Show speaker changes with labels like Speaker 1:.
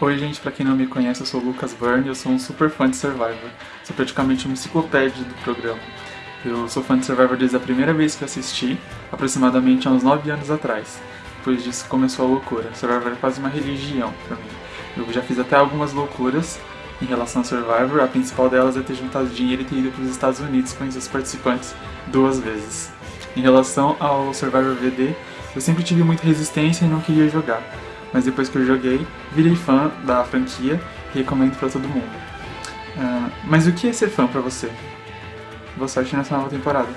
Speaker 1: Oi gente, pra quem não me conhece, eu sou o Lucas Byrne e eu sou um super fã de Survivor. Sou praticamente uma enciclopédia do programa. Eu sou fã de Survivor desde a primeira vez que assisti, aproximadamente há uns 9 anos atrás. Depois disso começou a loucura. Survivor é quase uma religião pra mim. Eu já fiz até algumas loucuras em relação a Survivor, a principal delas é ter juntado dinheiro e ter ido para os Estados Unidos conhecer os participantes duas vezes. Em relação ao Survivor VD, eu sempre tive muita resistência e não queria jogar mas depois que eu joguei, virei fã da franquia e recomendo pra todo mundo. Uh, mas o que é ser fã pra você? Boa sorte nessa nova temporada.